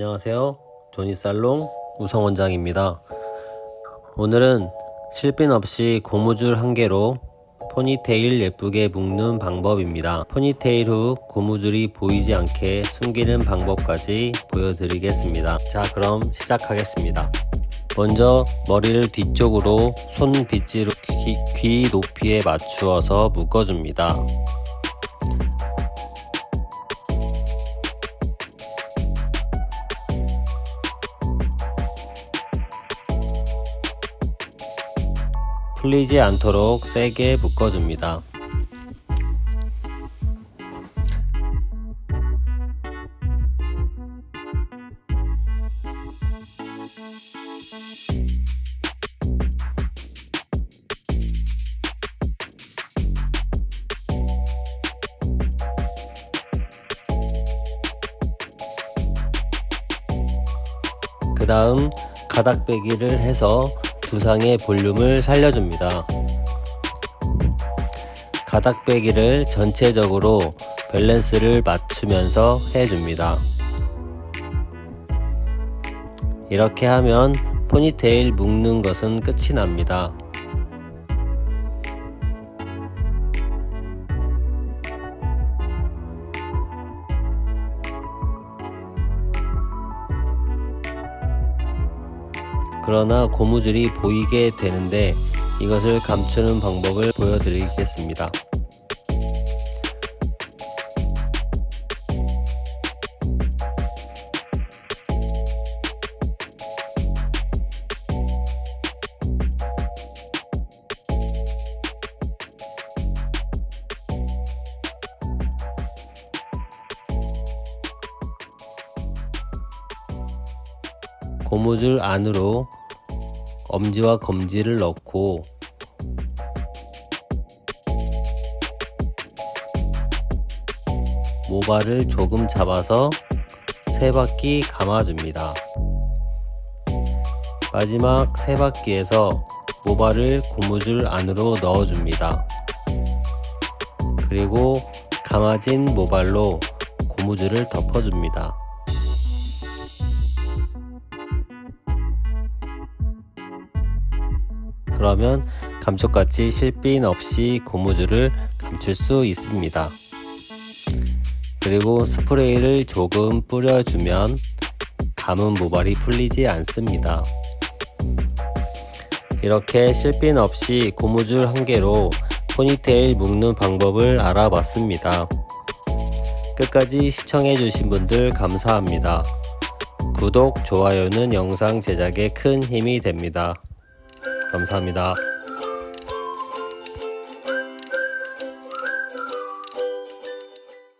안녕하세요. 조니살롱 우성원장입니다. 오늘은 실핀 없이 고무줄 한 개로 포니테일 예쁘게 묶는 방법입니다. 포니테일 후 고무줄이 보이지 않게 숨기는 방법까지 보여드리겠습니다. 자 그럼 시작하겠습니다. 먼저 머리를 뒤쪽으로 손 빗지로 귀, 귀 높이에 맞추어서 묶어줍니다 풀리지 않도록 세게 묶어줍니다. 그 다음 가닥빼기를 해서 두상의 볼륨을 살려줍니다. 가닥빼기를 전체적으로 밸런스를 맞추면서 해줍니다. 이렇게 하면 포니테일 묶는 것은 끝이 납니다. 그러나 고무줄이 보이게 되는데 이것을 감추는 방법을 보여드리겠습니다. 고무줄 안으로 엄지와 검지를 넣고 모발을 조금 잡아서 세 바퀴 감아줍니다. 마지막 세 바퀴에서 모발을 고무줄 안으로 넣어줍니다. 그리고 감아진 모발로 고무줄을 덮어줍니다. 그러면 감쪽같이 실핀 없이 고무줄을 감출 수 있습니다. 그리고 스프레이를 조금 뿌려주면 감은 모발이 풀리지 않습니다. 이렇게 실핀 없이 고무줄 한 개로 포니테일 묶는 방법을 알아봤습니다. 끝까지 시청해주신 분들 감사합니다. 구독, 좋아요는 영상 제작에 큰 힘이 됩니다. 감사합니다.